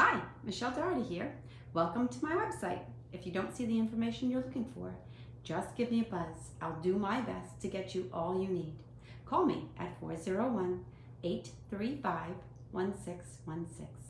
Hi, Michelle Doherty here. Welcome to my website. If you don't see the information you're looking for, just give me a buzz. I'll do my best to get you all you need. Call me at 401 835 1616.